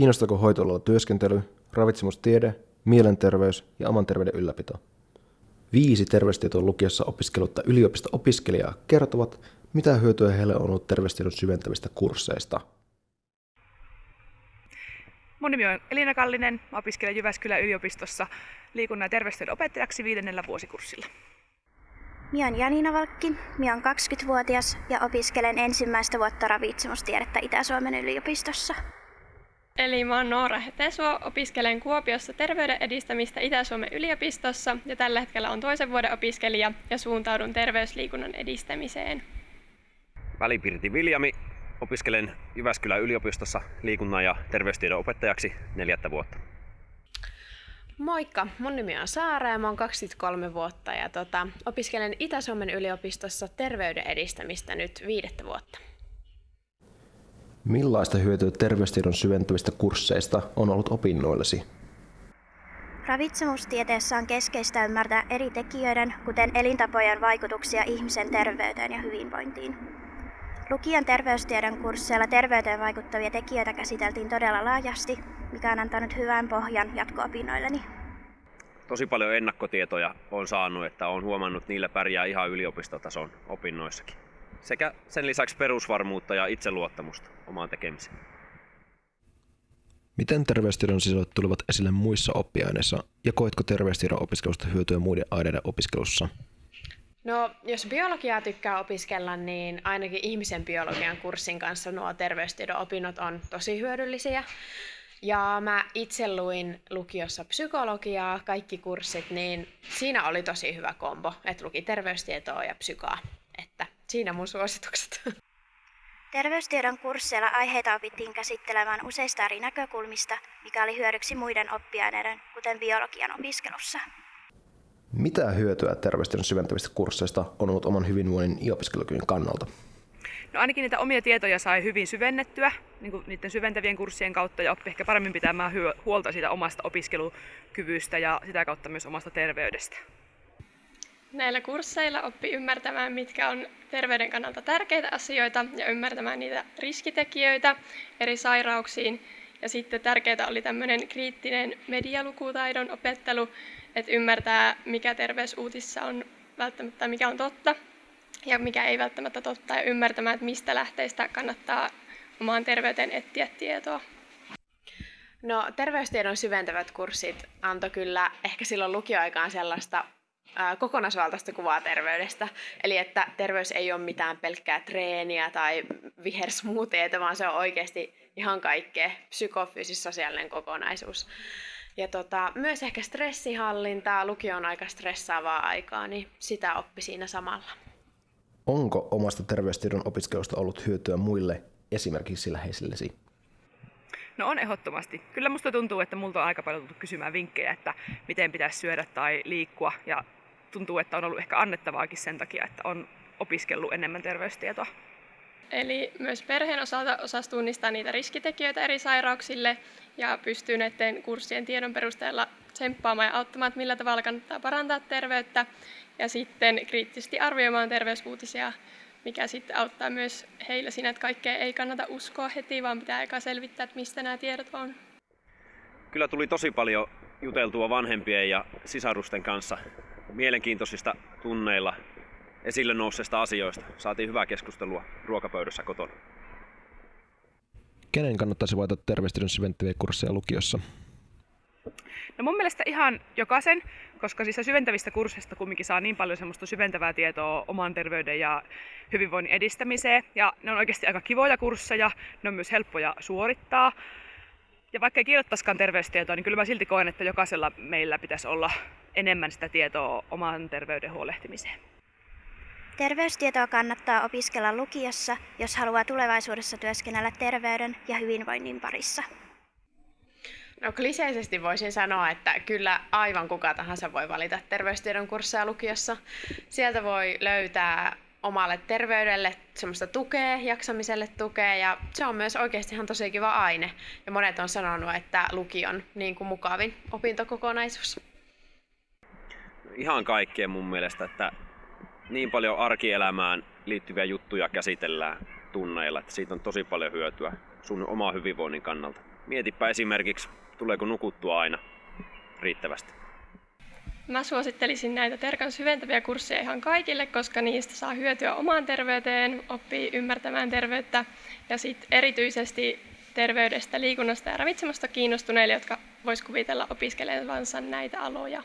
Kiinnostaako hoitoalalla työskentely, ravitsemustiede, mielenterveys ja oman terveyden ylläpito? Viisi terveystietoon lukiossa opiskelutta yliopisto-opiskelijaa kertovat, mitä hyötyä heille on ollut terveystiedon syventävistä kursseista. Mun nimi on Elina Kallinen, opiskelen Jyväskylän yliopistossa liikunnan ja terveystiedon opettajaksi viidennellä vuosikurssilla. Minä olen Janina Valkki, minä olen 20-vuotias ja opiskelen ensimmäistä vuotta ravitsemustiedettä Itä-Suomen yliopistossa. Eli mä oon Noora Hetesuo, opiskelen Kuopiossa terveyden edistämistä Itä-Suomen yliopistossa ja tällä hetkellä on toisen vuoden opiskelija ja suuntaudun terveysliikunnan edistämiseen. Välipirti Viljami, opiskelen Jyväskylän yliopistossa liikunnan ja terveystiedon opettajaksi neljättä vuotta. Moikka, mun nimi on Saara ja mä oon 23 vuotta ja tota, opiskelen Itä-Suomen yliopistossa terveyden edistämistä nyt viidettä vuotta. Millaista hyötyä terveystiedon syventävistä kursseista on ollut opinnoillesi? Ravitsemustieteessä on keskeistä ymmärtää eri tekijöiden, kuten elintapojen vaikutuksia ihmisen terveyteen ja hyvinvointiin. Lukion terveystiedon kursseilla terveyteen vaikuttavia tekijöitä käsiteltiin todella laajasti, mikä on antanut hyvän pohjan jatko-opinnoilleni. Tosi paljon ennakkotietoja on saanut, että on huomannut, että niillä pärjää ihan yliopistotason opinnoissakin. Sekä sen lisäksi perusvarmuutta ja itseluottamusta omaan tekemiseen. Miten terveystiedon sisällöt tulivat esille muissa oppiaineissa ja koetko terveystiedon opiskelusta hyötyä muiden aineiden opiskelussa? No, jos biologiaa tykkää opiskella, niin ainakin ihmisen biologian kurssin kanssa nuo terveystiedon opinnot on tosi hyödyllisiä. Ja mä itse luin lukiossa psykologiaa, kaikki kurssit, niin siinä oli tosi hyvä kombo, että luki terveystietoa ja psykaa. Siinä mun suositukset. Terveystiedon kursseilla aiheita opittiin käsittelemään useista eri näkökulmista, mikä oli hyödyksi muiden oppiaineiden, kuten biologian opiskelussa. Mitä hyötyä terveystiedon syventävistä kursseista on ollut oman hyvinvoinnin ja opiskelukyvyn kannalta? No ainakin niitä omia tietoja sai hyvin syvennettyä niin kuin niiden syventävien kurssien kautta ja oppi ehkä paremmin pitämään huolta siitä omasta opiskelukyvystä ja sitä kautta myös omasta terveydestä. Näillä kursseilla oppi ymmärtämään, mitkä on terveyden kannalta tärkeitä asioita ja ymmärtämään niitä riskitekijöitä eri sairauksiin. Ja sitten tärkeää oli tämmöinen kriittinen medialukutaidon opettelu, että ymmärtää, mikä terveysuutissa on välttämättä, mikä on totta ja mikä ei välttämättä totta, ja ymmärtämään, että mistä lähteistä kannattaa omaan terveyteen etsiä tietoa. No, terveystiedon syventävät kurssit antoi kyllä ehkä silloin lukioaikaan sellaista kokonaisvaltaista kuvaa terveydestä. Eli että terveys ei ole mitään pelkkää treeniä tai vihersmuuteita, vaan se on oikeasti ihan kaikkea psykofyysis sosiaalinen kokonaisuus. Ja tota, myös ehkä stressihallintaa, lukio on aika stressaavaa aikaa, niin sitä oppi siinä samalla. Onko omasta terveystiedon opiskelusta ollut hyötyä muille, esimerkiksi läheisillesi? No on ehdottomasti. Kyllä musta tuntuu, että multa on aika paljon tullut kysymään vinkkejä, että miten pitäisi syödä tai liikkua. Ja tuntuu, että on ollut ehkä annettavaakin sen takia, että on opiskellut enemmän terveystietoa. Eli myös perheen osalta osasi tunnistaa niitä riskitekijöitä eri sairauksille ja pystyy näiden kurssien tiedon perusteella tsemppaamaan ja auttamaan, että millä tavalla kannattaa parantaa terveyttä ja sitten kriittisesti arvioimaan terveysuutisia, mikä sitten auttaa myös heillä siinä, että kaikkea ei kannata uskoa heti, vaan pitää aika selvittää, että mistä nämä tiedot on. Kyllä tuli tosi paljon juteltua vanhempien ja sisarusten kanssa mielenkiintoisista tunneilla esille nousseista asioista. Saatiin hyvää keskustelua ruokapöydässä kotona. Kenen kannattaisi valita terveystiedon syventäviä kursseja lukiossa? No mun mielestä ihan jokaisen, koska siis syventävistä kursseista kumminkin saa niin paljon semmoista syventävää tietoa oman terveyden ja hyvinvoinnin edistämiseen. Ja ne on oikeasti aika kivoja kursseja, ne on myös helppoja suorittaa. Ja vaikka ei kirjoittaisikaan terveystietoa, niin kyllä mä silti koen, että jokaisella meillä pitäisi olla enemmän sitä tietoa oman terveyden huolehtimiseen. Terveystietoa kannattaa opiskella lukiossa, jos haluaa tulevaisuudessa työskennellä terveyden ja hyvinvoinnin parissa. No kliseisesti voisin sanoa, että kyllä aivan kuka tahansa voi valita terveystiedon kursseja lukiossa. Sieltä voi löytää omalle terveydelle semmoista tukea, jaksamiselle tukea ja se on myös oikeasti ihan tosi kiva aine. Ja monet on sanonut, että lukion niin kuin mukavin opintokokonaisuus. Ihan kaikkea mun mielestä, että niin paljon arkielämään liittyviä juttuja käsitellään tunneilla, että siitä on tosi paljon hyötyä sun oma hyvinvoinnin kannalta. mietipä esimerkiksi, tuleeko nukuttua aina riittävästi. Mä suosittelisin näitä Terkan syventäviä kursseja ihan kaikille, koska niistä saa hyötyä omaan terveyteen, oppii ymmärtämään terveyttä ja sitten erityisesti terveydestä, liikunnasta ja ravitsemusta kiinnostuneille, jotka vois kuvitella opiskelevansa näitä aloja.